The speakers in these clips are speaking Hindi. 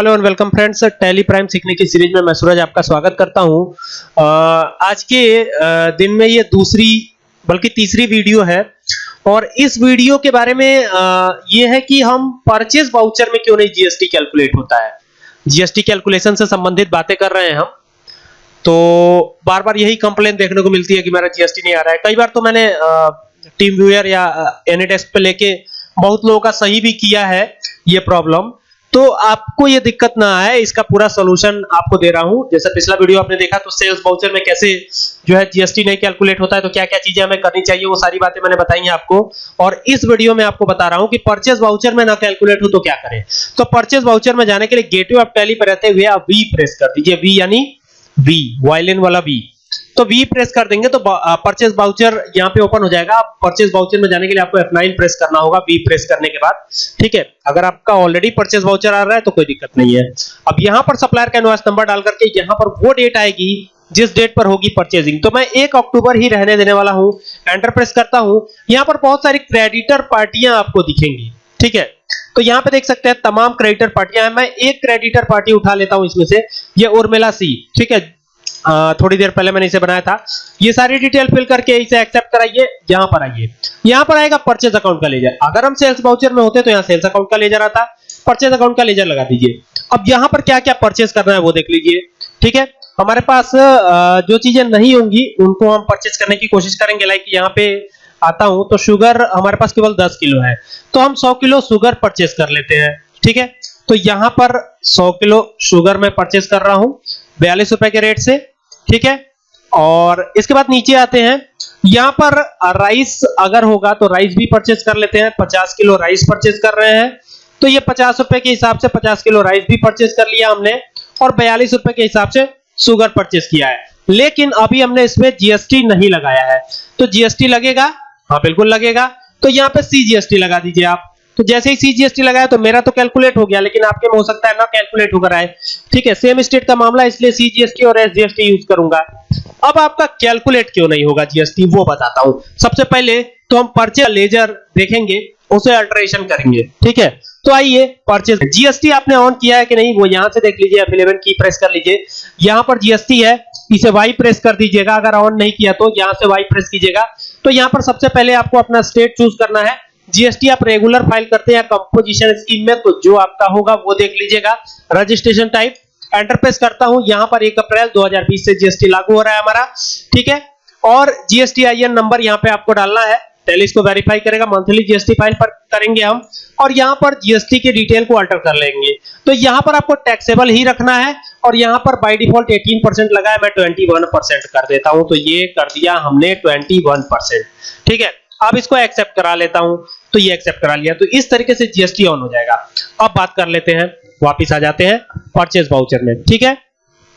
Hello and welcome friends Tally Prime सीखने की सीरीज़ में मैं सूरज आपका स्वागत करता हूँ। आज के दिन में ये दूसरी, बल्कि तीसरी वीडियो है। और इस वीडियो के बारे में ये है कि हम परचेज वाउचर में क्यों नहीं जीएसटी कैलकुलेट होता है? जीएसटी कैलकुलेशन से संबंधित बातें कर रहे हैं हम। तो बार बार यही कंप्लेन देखने को मिलती है कि मेरा जीएसटी नहीं आ रहा है। कई बार तो मैंने टीम व्यूअर या एनीडेस्क पे लेके बहुत लोगों का सही भी किया है ये प्रॉब्लम तो आपको ये दिक्कत ना आए, इसका पूरा सोल्यूशन आपको दे रहा हूँ। जैसे पिछला वीडियो आपने देखा तो सेल्स बाउचर में कैसे जो है जीएसटी नहीं कैलकुलेट होता है तो क्या क्या चीज़ें हमें करनी चाहिए, वो सारी बातें मैंने बताई हैं आपको। और इस वीडियो में आपको बता रहा हूँ कि परचेज वाउचर में ना कैलकुलेट हो तो क्या करें। तो परचेज वाउचर में जाने के लिए गेटवे ऑफ़ टैली पर रहते हुए आप वी प्रेस कर दीजिए वी यानी वी वायलिन वाला वी तो वी प्रेस कर देंगे तो परचेज वाउचर यहाँ पे ओपन हो जाएगा। परचेज वाउचर में जाने के लिए आपको F9 प्रेस करना होगा वी प्रेस करने के बाद। ठीक है? अगर आपका ऑलरेडी परचेज वाउचर आ रहा है तो कोई दिक्कत नहीं है। अब यहाँ पर सप्लायर का इनवॉइस नंबर डाल करके यहाँ पर वो डेट आएगी, जिस डेट पर होगी परचेजिंग तो मैं 1 अक्टूबर ही रहने देने वाला हूँ एंटर प्रेस करता हूँ। यहाँ पर बहुत सारी क्रेडिटर पार्टियाँ आपको दिखेंगी। ठीक है? तो यहाँ पे देख सकते हैं, तमाम क्रेडिटर पार्टियाँ हैं। मैं एक क्रेडिटर पार्टी उठा लेता हूँ इसमें से, ये उर्मिला सी ठीक है? थोड़ी देर पहले मैंने इसे बनाया था। ये सारी डिटेल फिल करके इसे एक्सेप्ट कराइए, यहाँ पर आइए। यहाँ पर आएगा परचेज अकाउंट का लेजर अगर हम सेल्स वाउचर में होते तो यहाँ सेल्स अकाउंट का लेजर आता। परचेज अकाउंट का लेजर लगा दीजिए। अब यहाँ पर क्या क्या परचेज करना है वो देख लीजिए। ठीक है? हमारे पास जो चीज़ें नहीं होंगी, उनको हम परचेज करने की कोशिश करेंगे। लाइक यहाँ पे आता हूँ तो शुगर हमारे पास केवल 10 किलो है। तो हम 100 किलो शुगर परचेज कर लेते हैं। ठीक है? तो यहाँ पर 100 किलो शुगर मैं परचेज कर रहा हूँ। बयालीस रुपए के रेट से, ठीक है? और इसके बाद नीचे आते हैं। यहाँ पर राइस अगर होगा तो राइस भी परचेज कर लेते हैं। 50 किलो राइस परचेज कर रहे हैं। तो ये पचास रुपए के हिसाब से 50 किलो राइस भी परचेज कर लिया हमने और बयालीस रुपए के हिसाब से शुगर परचेज किया है। लेकिन अभी हमने इसमें जीएसटी नहीं लगाया है। तो जीएसटी लगेगा? हाँ बिल्कुल लगेगा। तो यहाँ पे सीजीएसटी लगा दीजिए आप। तो जैसे ही सीजीएसटी लगाया तो मेरा तो कैलकुलेट हो गया, लेकिन आपके में हो सकता है ना कैलकुलेट होकर आए ठीक है सेम स्टेट का मामला, इसलिए सीजीएसटी और एसजीएसटी यूज़ करूँगा। अब आपका कैलकुलेट क्यों नहीं होगा जीएसटी वो बताता हूँ। सबसे पहले तो हम परचेज लेजर देखेंगे, उसे अल्टरेशन करेंगे। ठीक है तो आइए परचेज जीएसटी आपने ऑन किया है कि नहीं, वो यहाँ से देख लीजिए F11 की प्रेस कर लीजिए। यहाँ पर जीएसटी है, इसे वाई प्रेस कर दीजिएगा। अगर ऑन नहीं किया तो यहाँ से वाई प्रेस कीजिएगा। तो यहाँ पर सबसे पहले आपको अपना स्टेट चूज़ करना है। जीएसटी आप रेगुलर फ़ाइल करते हैं कंपोजिशन स्कीम में तो जो आपका होगा वो देख लीजिएगा। रजिस्ट्रेशन टाइप एंटर प्रेस करता हूँ। यहाँ पर 1 अप्रैल 2020 से जीएसटी लागू हो रहा है हमारा। ठीक है? और जीएसटी आईएन नंबर यहाँ पे आपको डालना है। टैली इसको वेरीफाई करेगा। मंथली जीएसटी फ़ाइल पर करेंगे हम। और यहाँ पर जीएसटी की डिटेल को अल्टर कर लेंगे। तो यहाँ पर आपको टैक्सेबल ही रखना है। और यहाँ पर बाय डिफ़ॉल्ट 18% लगा है। मैं 21% कर देता हूँ। तो ये कर दिया हमने 21% ठीक है? अब इसको एक्सेप्ट करा लेता हूँ। तो ये एक्सेप्ट करा लिया। तो इस तरीके से जीएसटी ऑन हो जाएगा। अब बात कर लेते हैं, वापिस आ जाते हैं परचेज वाउचर में। ठीक है?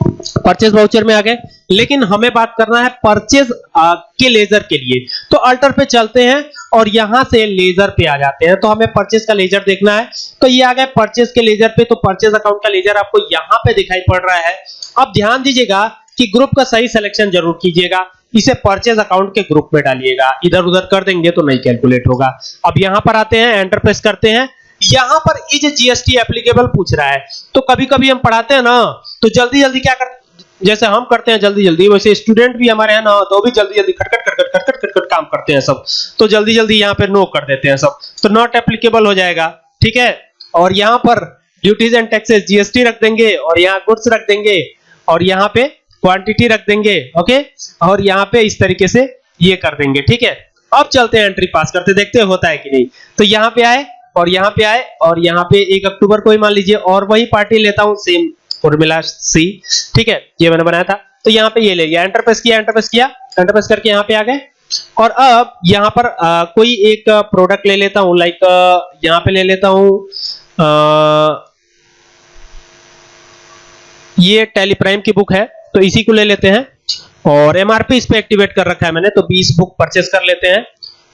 परचेज वाउचर में आ गए लेकिन हमें बात करना है परचेज के लेजर के लिए। तो अल्टर पे चलते हैं और यहाँ से लेजर पे आ जाते हैं। तो हमें परचेज का लेजर देखना है। तो ये आ गए परचेज के लेजर पे। तो परचेज अकाउंट का लेजर आपको यहाँ पे दिखाई पड़ रहा है। अब ध्यान दीजिएगा कि ग्रुप का सही सिलेक्शन ज़रूर कीजिएगा। इसे परचेज अकाउंट के ग्रुप में डालिएगा। इधर उधर कर देंगे तो नहीं कैलकुलेट होगा। अब यहाँ पर आते हैं एंटर प्रेस करते हैं। यहाँ पर इज़ जीएसटी एप्लीकेबल पूछ रहा है तो कभी कभी हम पढ़ाते हैं ना तो जल्दी जल्दी क्या करते जैसे हम करते हैं जल्दी जल्दी वैसे स्टूडेंट भी हमारे हैं ना तो भी जल्दी जल्दी खटखट खटखट खटखट खटखट काम करते हैं सब। तो जल्दी जल्दी यहाँ पे नो कर देते हैं सब। तो नॉट एप्लीकेबल हो जाएगा, ठीक है? और यहाँ पर ड्यूटीज़ एंड टैक्सेस जीएसटी रख देंगे, और यहाँ गुड्स रख देंगे, और यहाँ पे क्वांटिटी रख देंगे ओके और यहाँ पे इस तरीके से ये कर देंगे ठीक है? अब चलते हैं एंट्री पास करते देखते हैं होता है कि नहीं। तो यहाँ पे आए और यहाँ पे आए और यहाँ पे एक अक्टूबर को ही मान लीजिए और वही पार्टी लेता हूँ सेम फॉर्मूला सी ठीक है? ये मैंने बनाया था। तो यहाँ पे ये ले लिया एंटर प्रेस किया एंटर प्रेस किया एंटर प्रेस करके यहाँ पे आ गए। और अब यहाँ पर आ, कोई एक प्रोडक्ट ले लेता हूँ लाइक यहाँ पे ले लेता हूँ ये टेलीप्राइम की बुक है। तो इसी को ले लेते हैं और एमआरपी इस पे एक्टिवेट कर रखा है मैंने तो 20 बुक परचेस कर लेते हैं।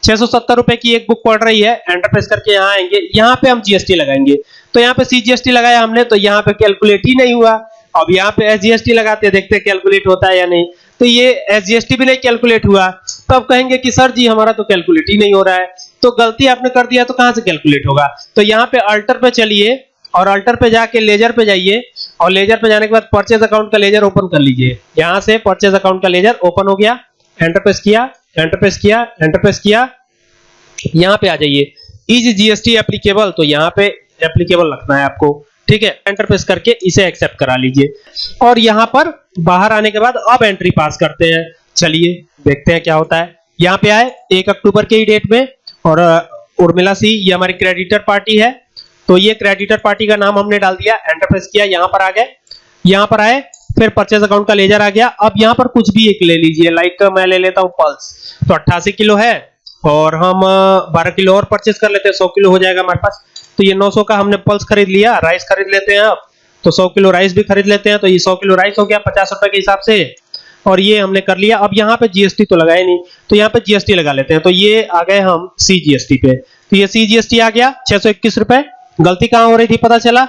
छह सौ सत्तर रुपए की एक बुक पड़ रही है एंटर करके यहाँ आएँगे, यहाँ पे हम जीएसटी लगाएँगे। तो यहाँ पे सीजीएसटी लगाया हमने तो यहाँ पे कैलकुलेट ही नहीं हुआ। अब यहाँ पे एसजीएसटी लगाते हैं, देखते हैं कैलकुलेट होता है या नहीं। तो ये एसजीएसटी भी नहीं कैलकुलेट हुआ। तो अब कहेंगे कि, सर जी, हमारा तो कैलकुलेट ही नहीं हो रहा है। तो गलती आपने कर दिया तो कहाँ से कैलकुलेट होगा? तो यहाँ पे अल्टर पे चलिए और अल्टर पे जाके लेजर पे जाइए। और लेजर पे जाने के बाद परचेज अकाउंट का लेजर ओपन कर लीजिए। यहाँ से परचेज अकाउंट का लेजर ओपन हो गया। एंटर प्रेस किया एंटर प्रेस किया एंटर प्रेस किया। यहाँ पे आ जाइए। इज़ जीएसटी एप्लीकेबल तो यहाँ पे एप्लीकेबल रखना है आपको। ठीक है? एंटर प्रेस करके इसे एक्सेप्ट करा लीजिए। और यहाँ पर बाहर आने के बाद अब एंट्री पास करते हैं। चलिए, देखते हैं क्या होता है। यहाँ पे आए, एक अक्टूबर के ही डेट में, और उर्मिला सी, ये हमारी क्रेडिटर पार्टी है। तो ये क्रेडिटर पार्टी का नाम हमने डाल दिया एंटर प्रेस किया, यहाँ पर आ गए। यहाँ पर आए, फिर परचेज अकाउंट का लेजर आ गया। अब यहाँ पर कुछ भी एक ले लीजिए लाइक मैं ले लेता हूँ पल्स तो 88 किलो है, और हम 12 किलो और परचेज कर लेते हैं 100 किलो हो जाएगा हमारे पास। तो ये 900 का हमने पल्स खरीद लिया राइस खरीद लेते हैं अब तो 100 किलो राइस भी खरीद लेते हैं तो ये 100 किलो राइस हो गया पचास रुपए के हिसाब से। और ये हमने कर लिया। अब यहाँ पे जीएसटी तो लगाया नहीं तो यहाँ पे जीएसटी लगा लेते हैं। तो ये आ गए हम सी जीएसटी पे। तो ये सी जीएसटी आ गया, छह सौ इक्कीस रुपए। गलती कहाँ हो रही थी पता चला?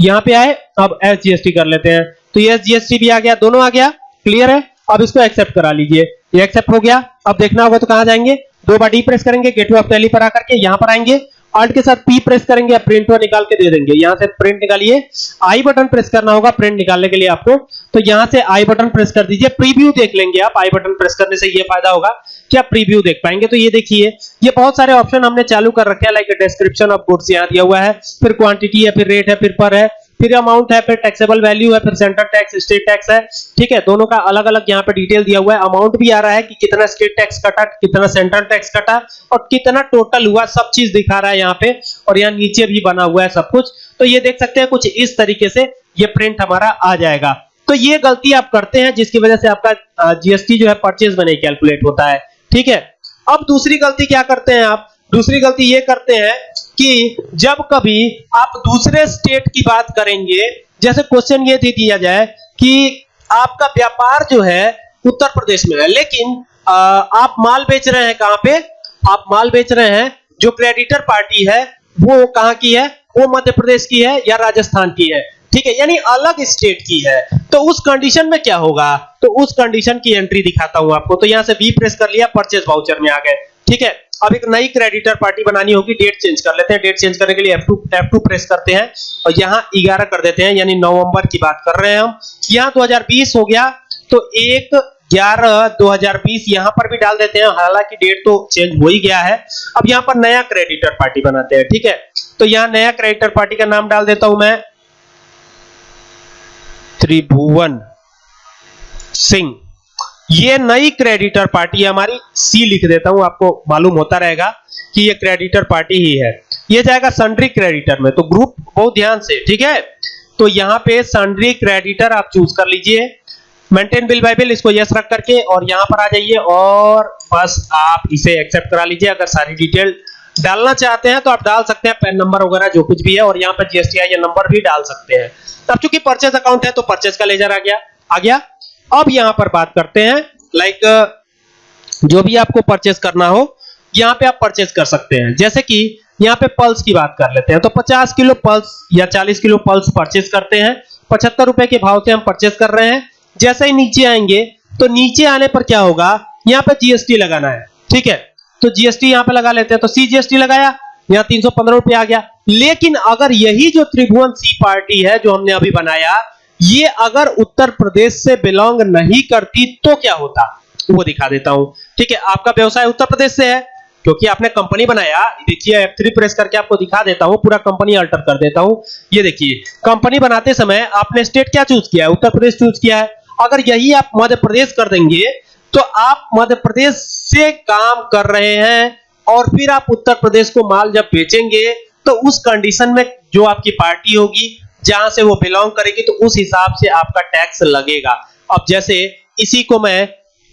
यहाँ पे आए, अब एस जीएसटी कर लेते हैं। तो ये एस जीएसटी भी आ गया, दोनों आ गया। क्लियर है? अब इसको एक्सेप्ट करा लीजिए। ये एक्सेप्ट हो गया। अब देखना होगा तो कहाँ जाएँगे? दो बार डी प्रेस करेंगे गेटवे ऑफ़ टैली पर आकर के यहाँ पर आएँगे। ऑल्ट के साथ पी प्रेस करेंगे या प्रिंट हुआ निकाल के दे देंगे। यहाँ से प्रिंट निकालिए। आई बटन प्रेस करना होगा प्रिंट निकालने के लिए आपको। तो यहाँ से आई बटन प्रेस कर दीजिए। प्रीव्यू देख लेंगे आप। आई बटन प्रेस करने से ये फ़ायदा होगा कि आप प्रीव्यू देख पाएँगे। तो ये देखिए, ये बहुत सारे ऑप्शन हमने चालू कर रखे हैं। लाइक डिस्क्रिप्शन ऑफ़ गुड्स यहाँ दिया हुआ है। फिर क्वांटिटी है, फिर रेट है, फिर पर है। फिर अमाउंट है, फिर टैक्सेबल वैल्यू है, फिर सेंटर टैक्स स्टेट टैक्स है। ठीक है? दोनों का अलग अलग यहाँ पे डिटेल दिया हुआ है। अमाउंट भी आ रहा है कि कितना स्टेट टैक्स कटा, कितना सेंट्रल टैक्स कटा और कितना टोटल हुआ, सब चीज़ दिखा रहा है यहाँ पे और यहाँ नीचे भी बना हुआ है सब कुछ। तो ये देख सकते हैं कुछ इस तरीके से ये प्रिंट हमारा आ जाएगा। तो ये गलती आप करते हैं, जिसकी वजह से आपका जीएसटी जो है परचेज नहीं कैलकुलेट होता है। ठीक है? अब दूसरी गलती क्या करते हैं आप? दूसरी गलती ये करते हैं कि जब कभी आप दूसरे स्टेट की बात करेंगे जैसे क्वेश्चन ये दे दिया जाए कि आपका व्यापार जो है उत्तर प्रदेश में है लेकिन आ, आप माल बेच रहे हैं कहाँ पे? आप माल बेच रहे हैं जो क्रेडिटर पार्टी है वो कहाँ की है? वो मध्य प्रदेश की है या राजस्थान की है? ठीक है यानी अलग स्टेट की है। तो उस कंडीशन में क्या होगा? तो उस कंडीशन की एंट्री दिखाता हूँ आपको। तो यहाँ से बी प्रेस कर लिया परचेज वाउचर में आ गए। ठीक है? अब एक नई क्रेडिटर पार्टी बनानी होगी डेट चेंज कर लेते हैं। डेट चेंज करने के लिए F2 F2 प्रेस करते हैं और यहाँ 11 कर देते हैं, यानी नवंबर की बात कर रहे हैं हम। यहाँ 2020 हो गया तो एक 11 2020 यहाँ पर भी डाल देते हैं। हालाँकि डेट तो चेंज हो ही गया है। अब यहाँ पर नया क्रेडिटर पार्टी बनाते हैं, ठीक है? तो यहाँ नया क्रेडिटर पार्टी का नाम डाल देता हूँ मैं। त्रिभुवन सिंह। ये नई क्रेडिटर पार्टी हमारी सी लिख देता हूँ, आपको मालूम होता रहेगा कि ये क्रेडिटर पार्टी ही है। ये जाएगा सन्ड्री क्रेडिटर में तो ग्रुप बहुत ध्यान से, ठीक है? तो यहाँ पे सन्ड्री क्रेडिटर आप चूज़ कर लीजिए। मेंटेन बिल बाय बिल इसको यस रख करके, और यहाँ पर आ जाइए, और बस आप इसे एक्सेप्ट करा लीजिए, अगर सारी डिटेल डालना चाहते हैं तो आप डाल सकते हैं पैन नंबर वगैरह जो कुछ भी है, और यहाँ पर जीएसटी आई नंबर भी डाल सकते हैं। अब चूँकि परचेज अकाउंट है तो परचेज का लेजर आ गया। आ गया। अब यहाँ पर बात करते हैं लाइक जो भी आपको परचेस करना हो, यहाँ पे आप परचेस कर सकते हैं। जैसे कि यहाँ पे पल्स की बात कर लेते हैं तो 50 किलो पल्स या 40 किलो पल्स परचेस करते हैं। पचहत्तर रुपए के भाव से हम परचेस कर रहे हैं। जैसे ही नीचे आएँगे तो नीचे आने पर क्या होगा, यहाँ पे जीएसटी लगाना है, ठीक है? तो जीएसटी यहाँ पे लगा लेते हैं तो सी जीएसटी लगाया, यहाँ तीन सौ पंद्रह आ गया। लेकिन अगर यही जो त्रिभुवन सी पार्टी है, जो हमने अभी बनाया ये अगर उत्तर प्रदेश से बिलोंग नहीं करती तो क्या होता? वो दिखा देता हूँ। ठीक है, आपका व्यवसाय उत्तर प्रदेश से है, क्योंकि आपने कंपनी बनाया। देखिए F3 प्रेस करके आपको दिखा देता हूँ, पूरा कंपनी अल्टर कर देता हूँ। ये देखिए, कंपनी बनाते समय आपने स्टेट क्या चूज़ किया है? उत्तर प्रदेश चूज़ किया है। अगर यही आप मध्य प्रदेश कर देंगे तो आप मध्य प्रदेश से काम कर रहे हैं और फिर आप उत्तर प्रदेश को माल जब बेचेंगे तो उस कंडीशन में जो आपकी पार्टी होगी जहाँ से वो बिलोंग करेगी तो उस हिसाब से आपका टैक्स लगेगा। अब जैसे इसी को मैं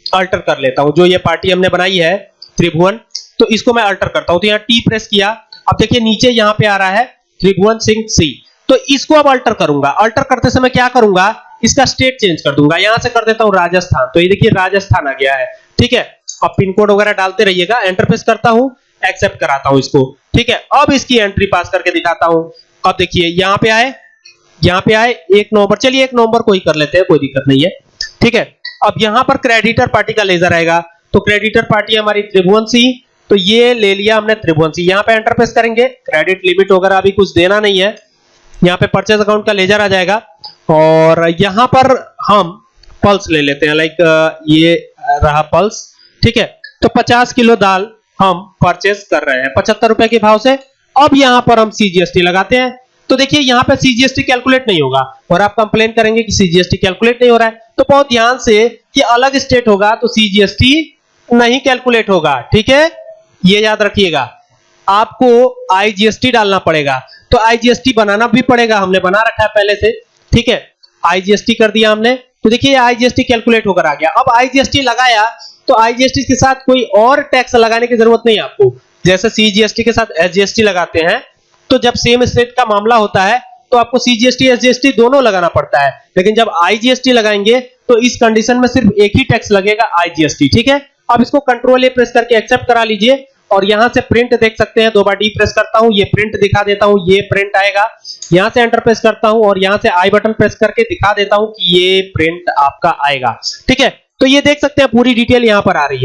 अल्टर कर लेता हूँ, जो ये पार्टी हमने बनाई है, त्रिभुवन तो इसको मैं अल्टर करता हूँ। तो यहाँ टी प्रेस किया। अब देखिए, नीचे यहाँ पे आ रहा है त्रिभुवन सिंह सी तो इसको अब अल्टर करूँगा। अल्टर करते समय क्या करूँगा? इसका स्टेट चेंज कर दूँगा। यहाँ से कर देता हूँ राजस्थान। तो ये देखिए, राजस्थान आ गया है। ठीक है? अब पिन कोड वगैरह डालते रहिएगा। एंटर प्रेस करता हूँ एक्सेप्ट कराता हूँ इसको। ठीक है? अब इसकी एंट्री पास करके दिखाता हूँ। अब देखिए, यहाँ पे आए। यहाँ पे आए, एक नवंबर, चलिए एक नवंबर को ही कर लेते हैं, कोई दिक्कत नहीं है। ठीक है? अब यहाँ पर क्रेडिटर पार्टी का लेजर आएगा। तो क्रेडिटर पार्टी हमारी त्रिभुवन सी तो ये ले लिया हमने त्रिभुवन सी यहाँ पे एंटर प्रेस करेंगे क्रेडिट लिमिट वगैरह अभी कुछ देना नहीं है। यहाँ पे परचेज अकाउंट का लेजर आ जाएगा। और यहाँ पर हम पल्स ले लेते हैं लाइक ये रहा पल्स ठीक है? तो 50 किलो दाल हम परचेज कर रहे हैं, पचहत्तर रुपए के भाव से। अब यहाँ पर हम सीजीएसटी लगाते हैं। तो देखिए यहाँ पे सीजीएसटी कैलकुलेट नहीं होगा और आप कंप्लेन करेंगे कि सीजीएसटी कैलकुलेट नहीं हो रहा है तो बहुत ध्यान से कि अलग स्टेट होगा तो सीजीएसटी नहीं कैलकुलेट होगा ठीक है ये याद रखिएगा आपको आईजीएसटी डालना पड़ेगा तो आईजीएसटी बनाना भी पड़ेगा हमने बना रखा है पहले से ठीक है आईजीएसटी कर दिया हमने तो देखिए आईजीएसटी कैलकुलेट होकर आ गया अब आईजीएसटी लगाया तो आईजीएसटी के साथ कोई और टैक्स लगाने की ज़रूरत नहीं आपको जैसे सीजीएसटी के साथ एसजीएसटी लगाते हैं तो जब सेम स्टेट का मामला होता है तो आपको सीजीएसटी एसजीएसटी दोनों लगाना पड़ता है। लेकिन जब आईजीएसटी लगाएँगे तो इस कंडीशन में सिर्फ़ एक ही टैक्स लगेगा आईजीएसटी ठीक है? अब इसको कंट्रोल ए प्रेस करके एक्सेप्ट करा लीजिए और यहाँ से प्रिंट देख सकते हैं। दो बार डी प्रेस करता हूँ, ये प्रिंट दिखा देता हूँ, ये प्रिंट आएगा। यहाँ से एंटर प्रेस करता हूँ और यहाँ से आई बटन प्रेस करके दिखा देता हूँ कि ये प्रिंट आपका आएगा, ठीक है? तो ये देख सकते हैं, पूरी डिटेल यहाँ पर आ रही है।